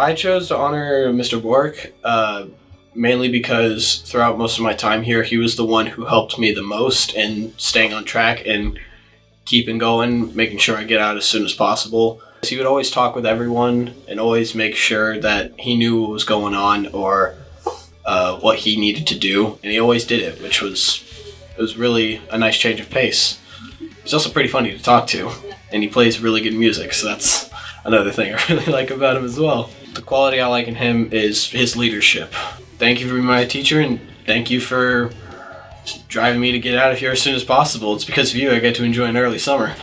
I chose to honor Mr. Bork uh, mainly because throughout most of my time here, he was the one who helped me the most in staying on track and keeping going, making sure I get out as soon as possible. He would always talk with everyone and always make sure that he knew what was going on or uh, what he needed to do, and he always did it, which was it was really a nice change of pace. He's also pretty funny to talk to, and he plays really good music, so that's another thing I really like about him as well. The quality I like in him is his leadership. Thank you for being my teacher, and thank you for driving me to get out of here as soon as possible. It's because of you I get to enjoy an early summer.